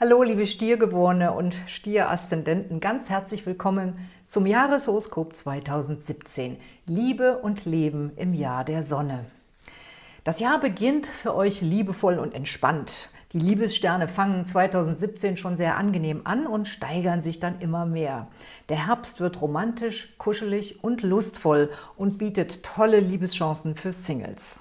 Hallo, liebe Stiergeborene und Stieraszendenten, ganz herzlich willkommen zum Jahreshoroskop 2017. Liebe und Leben im Jahr der Sonne. Das Jahr beginnt für euch liebevoll und entspannt. Die Liebessterne fangen 2017 schon sehr angenehm an und steigern sich dann immer mehr. Der Herbst wird romantisch, kuschelig und lustvoll und bietet tolle Liebeschancen für Singles.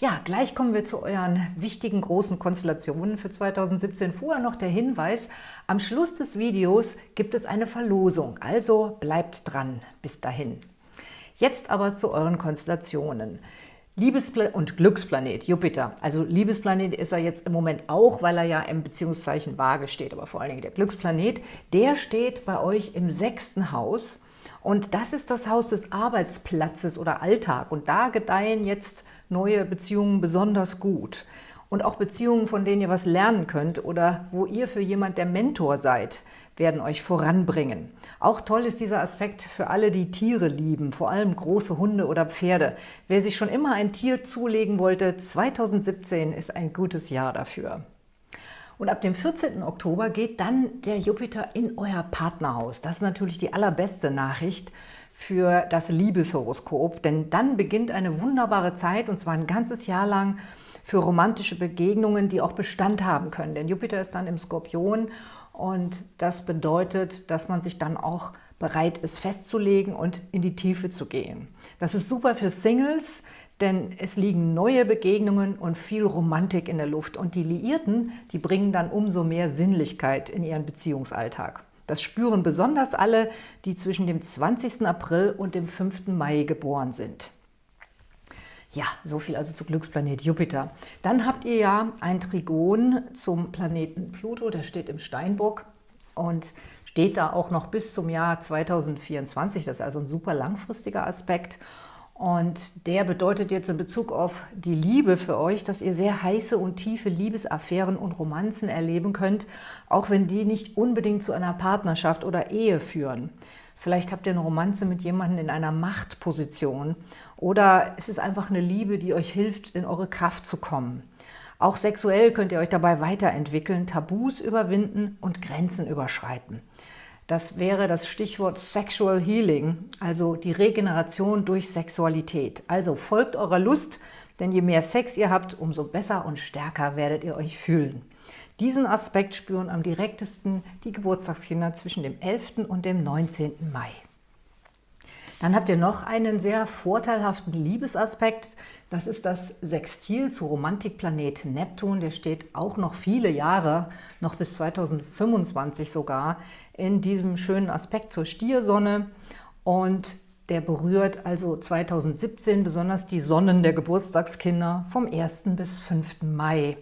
Ja, gleich kommen wir zu euren wichtigen großen Konstellationen für 2017. Vorher noch der Hinweis, am Schluss des Videos gibt es eine Verlosung, also bleibt dran bis dahin. Jetzt aber zu euren Konstellationen. Liebespla und Glücksplanet, Jupiter. Also Liebesplanet ist er jetzt im Moment auch, weil er ja im Beziehungszeichen Waage steht, aber vor allen Dingen der Glücksplanet, der steht bei euch im sechsten Haus und das ist das Haus des Arbeitsplatzes oder Alltag und da gedeihen jetzt neue Beziehungen besonders gut. Und auch Beziehungen, von denen ihr was lernen könnt oder wo ihr für jemand der Mentor seid, werden euch voranbringen. Auch toll ist dieser Aspekt für alle, die Tiere lieben, vor allem große Hunde oder Pferde. Wer sich schon immer ein Tier zulegen wollte, 2017 ist ein gutes Jahr dafür. Und ab dem 14. Oktober geht dann der Jupiter in euer Partnerhaus. Das ist natürlich die allerbeste Nachricht für das Liebeshoroskop, denn dann beginnt eine wunderbare Zeit, und zwar ein ganzes Jahr lang, für romantische Begegnungen, die auch Bestand haben können. Denn Jupiter ist dann im Skorpion und das bedeutet, dass man sich dann auch bereit ist festzulegen und in die Tiefe zu gehen. Das ist super für Singles, denn es liegen neue Begegnungen und viel Romantik in der Luft. Und die Liierten, die bringen dann umso mehr Sinnlichkeit in ihren Beziehungsalltag. Das spüren besonders alle, die zwischen dem 20. April und dem 5. Mai geboren sind. Ja, so viel also zu Glücksplanet Jupiter. Dann habt ihr ja ein Trigon zum Planeten Pluto, der steht im Steinbock und steht da auch noch bis zum Jahr 2024. Das ist also ein super langfristiger Aspekt. Und der bedeutet jetzt in Bezug auf die Liebe für euch, dass ihr sehr heiße und tiefe Liebesaffären und Romanzen erleben könnt, auch wenn die nicht unbedingt zu einer Partnerschaft oder Ehe führen. Vielleicht habt ihr eine Romanze mit jemandem in einer Machtposition oder es ist einfach eine Liebe, die euch hilft, in eure Kraft zu kommen. Auch sexuell könnt ihr euch dabei weiterentwickeln, Tabus überwinden und Grenzen überschreiten. Das wäre das Stichwort Sexual Healing, also die Regeneration durch Sexualität. Also folgt eurer Lust, denn je mehr Sex ihr habt, umso besser und stärker werdet ihr euch fühlen. Diesen Aspekt spüren am direktesten die Geburtstagskinder zwischen dem 11. und dem 19. Mai. Dann habt ihr noch einen sehr vorteilhaften Liebesaspekt. Das ist das Sextil zu Romantikplanet Neptun. Der steht auch noch viele Jahre, noch bis 2025 sogar, in diesem schönen Aspekt zur Stiersonne. Und der berührt also 2017 besonders die Sonnen der Geburtstagskinder vom 1. bis 5. Mai.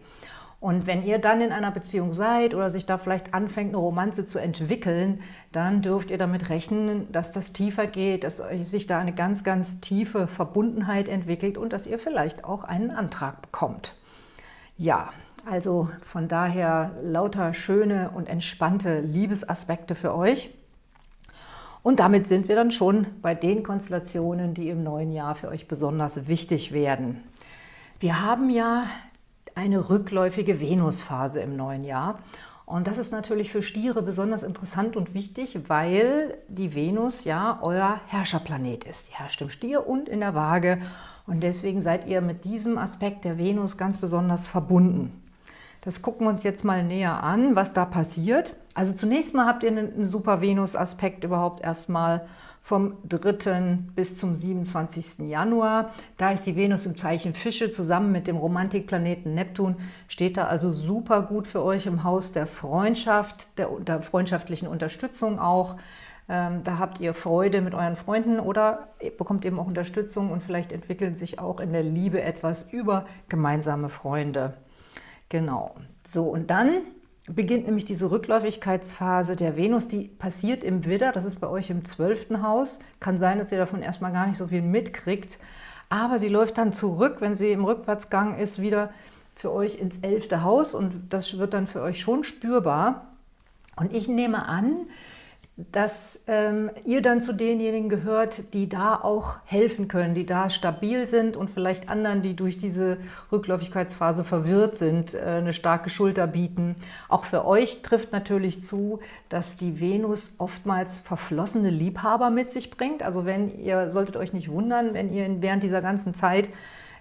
Und wenn ihr dann in einer Beziehung seid oder sich da vielleicht anfängt, eine Romanze zu entwickeln, dann dürft ihr damit rechnen, dass das tiefer geht, dass sich da eine ganz, ganz tiefe Verbundenheit entwickelt und dass ihr vielleicht auch einen Antrag bekommt. Ja, also von daher lauter schöne und entspannte Liebesaspekte für euch. Und damit sind wir dann schon bei den Konstellationen, die im neuen Jahr für euch besonders wichtig werden. Wir haben ja eine rückläufige Venusphase im neuen Jahr. Und das ist natürlich für Stiere besonders interessant und wichtig, weil die Venus ja euer Herrscherplanet ist. Die herrscht im Stier und in der Waage und deswegen seid ihr mit diesem Aspekt der Venus ganz besonders verbunden. Das gucken wir uns jetzt mal näher an, was da passiert. Also zunächst mal habt ihr einen super Venus-Aspekt überhaupt erstmal vom 3. bis zum 27. Januar. Da ist die Venus im Zeichen Fische zusammen mit dem Romantikplaneten Neptun. Steht da also super gut für euch im Haus der Freundschaft, der, der freundschaftlichen Unterstützung auch. Ähm, da habt ihr Freude mit euren Freunden oder bekommt eben auch Unterstützung und vielleicht entwickeln sich auch in der Liebe etwas über gemeinsame Freunde. Genau. So, und dann beginnt nämlich diese Rückläufigkeitsphase der Venus, die passiert im Widder, das ist bei euch im zwölften Haus. Kann sein, dass ihr davon erstmal gar nicht so viel mitkriegt, aber sie läuft dann zurück, wenn sie im Rückwärtsgang ist, wieder für euch ins elfte Haus und das wird dann für euch schon spürbar. Und ich nehme an, dass ähm, ihr dann zu denjenigen gehört, die da auch helfen können, die da stabil sind und vielleicht anderen, die durch diese Rückläufigkeitsphase verwirrt sind, äh, eine starke Schulter bieten. Auch für euch trifft natürlich zu, dass die Venus oftmals verflossene Liebhaber mit sich bringt. Also wenn ihr, solltet euch nicht wundern, wenn ihr während dieser ganzen Zeit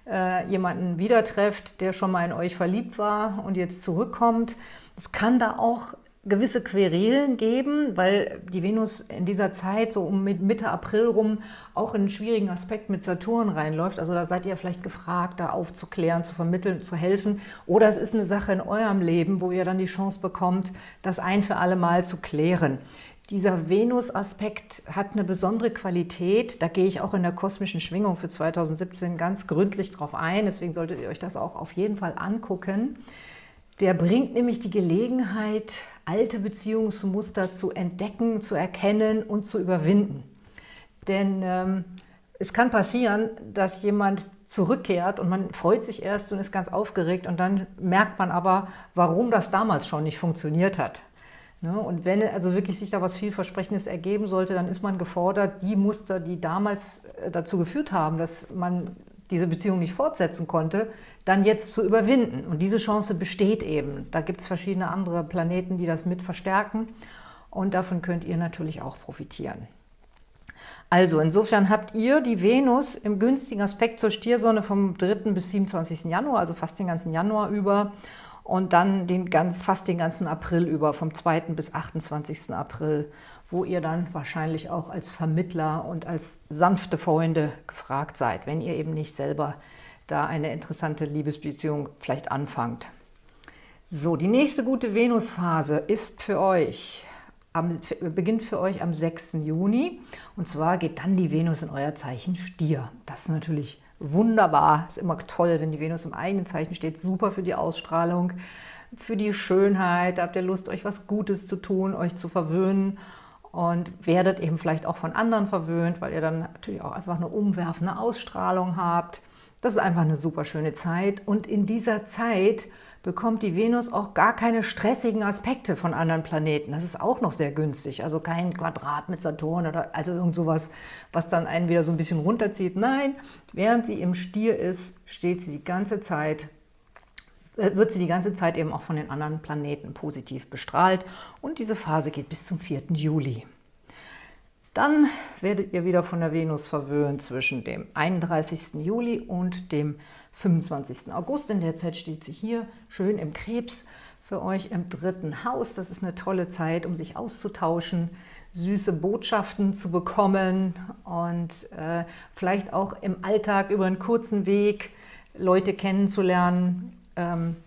äh, jemanden wieder trefft, der schon mal in euch verliebt war und jetzt zurückkommt. Es kann da auch gewisse Querelen geben, weil die Venus in dieser Zeit so um Mitte April rum auch in einen schwierigen Aspekt mit Saturn reinläuft. Also da seid ihr vielleicht gefragt, da aufzuklären, zu vermitteln, zu helfen. Oder es ist eine Sache in eurem Leben, wo ihr dann die Chance bekommt, das ein für alle Mal zu klären. Dieser Venus-Aspekt hat eine besondere Qualität. Da gehe ich auch in der kosmischen Schwingung für 2017 ganz gründlich drauf ein. Deswegen solltet ihr euch das auch auf jeden Fall angucken. Der bringt nämlich die Gelegenheit, alte Beziehungsmuster zu entdecken, zu erkennen und zu überwinden. Denn ähm, es kann passieren, dass jemand zurückkehrt und man freut sich erst und ist ganz aufgeregt und dann merkt man aber, warum das damals schon nicht funktioniert hat. Ne? Und wenn also wirklich sich da was vielversprechendes ergeben sollte, dann ist man gefordert, die Muster, die damals äh, dazu geführt haben, dass man diese Beziehung nicht fortsetzen konnte, dann jetzt zu überwinden. Und diese Chance besteht eben. Da gibt es verschiedene andere Planeten, die das mit verstärken. Und davon könnt ihr natürlich auch profitieren. Also insofern habt ihr die Venus im günstigen Aspekt zur Stiersonne vom 3. bis 27. Januar, also fast den ganzen Januar über und dann den ganz, fast den ganzen April über, vom 2. bis 28. April, wo ihr dann wahrscheinlich auch als Vermittler und als sanfte Freunde gefragt seid, wenn ihr eben nicht selber da eine interessante Liebesbeziehung vielleicht anfangt. So, die nächste gute Venusphase ist für euch, am, beginnt für euch am 6. Juni und zwar geht dann die Venus in euer Zeichen Stier. Das ist natürlich wunderbar. Ist immer toll, wenn die Venus im eigenen Zeichen steht. Super für die Ausstrahlung, für die Schönheit. Da habt ihr Lust, euch was Gutes zu tun, euch zu verwöhnen und werdet eben vielleicht auch von anderen verwöhnt, weil ihr dann natürlich auch einfach eine umwerfende Ausstrahlung habt. Das ist einfach eine super schöne Zeit und in dieser Zeit bekommt die Venus auch gar keine stressigen Aspekte von anderen Planeten. Das ist auch noch sehr günstig. Also kein Quadrat mit Saturn oder also irgend sowas, was dann einen wieder so ein bisschen runterzieht. Nein, während sie im Stier ist, steht sie die ganze Zeit wird sie die ganze Zeit eben auch von den anderen Planeten positiv bestrahlt und diese Phase geht bis zum 4. Juli. Dann werdet ihr wieder von der Venus verwöhnt zwischen dem 31. Juli und dem 25. August. In der Zeit steht sie hier schön im Krebs für euch im dritten Haus. Das ist eine tolle Zeit, um sich auszutauschen, süße Botschaften zu bekommen und äh, vielleicht auch im Alltag über einen kurzen Weg Leute kennenzulernen. Ähm,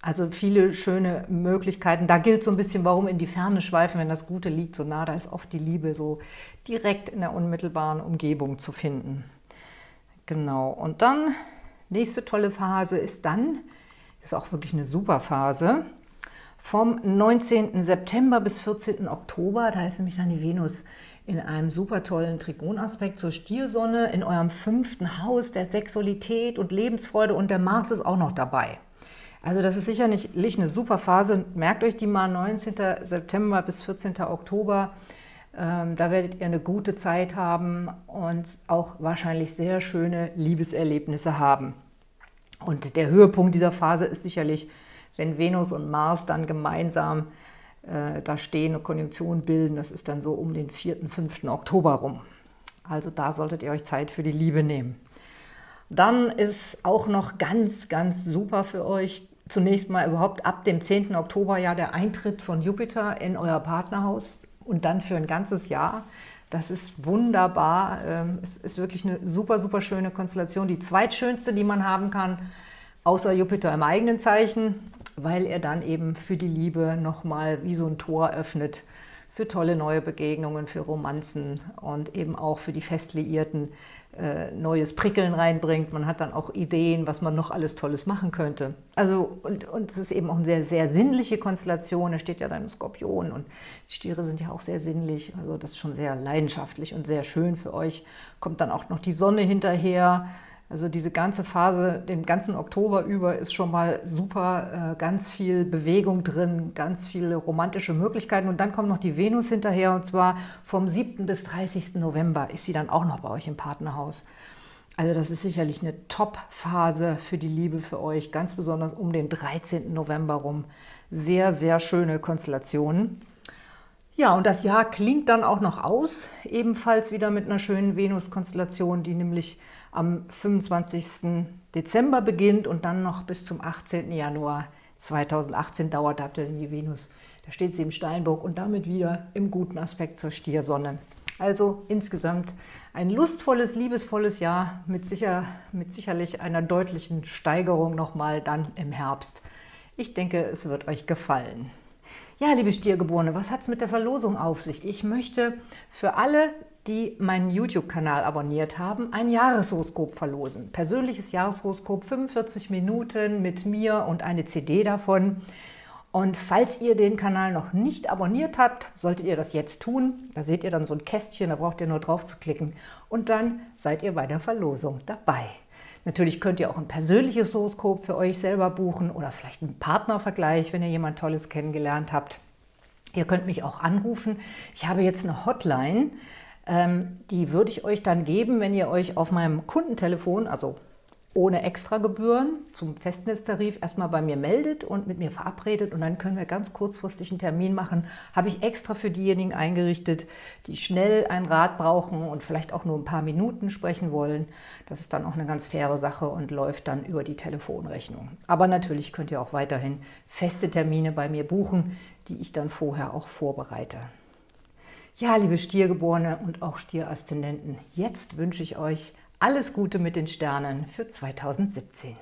also viele schöne Möglichkeiten. Da gilt so ein bisschen, warum in die Ferne schweifen, wenn das Gute liegt so nah. Da ist oft die Liebe so direkt in der unmittelbaren Umgebung zu finden. Genau, und dann Nächste tolle Phase ist dann, ist auch wirklich eine super Phase, vom 19. September bis 14. Oktober, da ist nämlich dann die Venus in einem super tollen Trigonaspekt zur Stiersonne, in eurem fünften Haus der Sexualität und Lebensfreude und der Mars ist auch noch dabei. Also das ist sicherlich eine super Phase. Merkt euch die mal, 19. September bis 14. Oktober. Ähm, da werdet ihr eine gute Zeit haben und auch wahrscheinlich sehr schöne Liebeserlebnisse haben. Und der Höhepunkt dieser Phase ist sicherlich, wenn Venus und Mars dann gemeinsam äh, da stehen und Konjunktion bilden. Das ist dann so um den 4., 5. Oktober rum. Also da solltet ihr euch Zeit für die Liebe nehmen. Dann ist auch noch ganz, ganz super für euch zunächst mal überhaupt ab dem 10. Oktober ja der Eintritt von Jupiter in euer Partnerhaus und dann für ein ganzes Jahr. Das ist wunderbar. Ähm, es ist wirklich eine super, super schöne Konstellation. Die zweitschönste, die man haben kann, außer Jupiter im eigenen Zeichen, weil er dann eben für die Liebe nochmal wie so ein Tor öffnet für tolle neue Begegnungen, für Romanzen und eben auch für die Festliierten äh, neues Prickeln reinbringt. Man hat dann auch Ideen, was man noch alles Tolles machen könnte. Also und, und es ist eben auch eine sehr, sehr sinnliche Konstellation. Da steht ja dann ein Skorpion und die Stiere sind ja auch sehr sinnlich. Also das ist schon sehr leidenschaftlich und sehr schön für euch. Kommt dann auch noch die Sonne hinterher. Also diese ganze Phase, den ganzen Oktober über ist schon mal super, äh, ganz viel Bewegung drin, ganz viele romantische Möglichkeiten. Und dann kommt noch die Venus hinterher und zwar vom 7. bis 30. November ist sie dann auch noch bei euch im Partnerhaus. Also das ist sicherlich eine Top-Phase für die Liebe für euch, ganz besonders um den 13. November rum. Sehr, sehr schöne Konstellationen. Ja, und das Jahr klingt dann auch noch aus, ebenfalls wieder mit einer schönen Venus-Konstellation, die nämlich am 25. Dezember beginnt und dann noch bis zum 18. Januar 2018 dauert. Da habt ihr die Venus, da steht sie im Steinbock und damit wieder im guten Aspekt zur Stiersonne. Also insgesamt ein lustvolles, liebesvolles Jahr mit, sicher, mit sicherlich einer deutlichen Steigerung nochmal dann im Herbst. Ich denke, es wird euch gefallen. Ja, liebe Stiergeborene, was hat es mit der Verlosung auf sich? Ich möchte für alle, die meinen YouTube-Kanal abonniert haben, ein Jahreshoroskop verlosen. Persönliches Jahreshoroskop, 45 Minuten mit mir und eine CD davon. Und falls ihr den Kanal noch nicht abonniert habt, solltet ihr das jetzt tun. Da seht ihr dann so ein Kästchen, da braucht ihr nur drauf zu klicken. Und dann seid ihr bei der Verlosung dabei. Natürlich könnt ihr auch ein persönliches Horoskop für euch selber buchen oder vielleicht einen Partnervergleich, wenn ihr jemand Tolles kennengelernt habt. Ihr könnt mich auch anrufen. Ich habe jetzt eine Hotline, ähm, die würde ich euch dann geben, wenn ihr euch auf meinem Kundentelefon, also ohne Extragebühren zum Festnetztarif erstmal bei mir meldet und mit mir verabredet und dann können wir ganz kurzfristig einen Termin machen. Habe ich extra für diejenigen eingerichtet, die schnell einen Rat brauchen und vielleicht auch nur ein paar Minuten sprechen wollen. Das ist dann auch eine ganz faire Sache und läuft dann über die Telefonrechnung. Aber natürlich könnt ihr auch weiterhin feste Termine bei mir buchen, die ich dann vorher auch vorbereite. Ja, liebe Stiergeborene und auch Stieraszendenten, jetzt wünsche ich euch alles Gute mit den Sternen für 2017.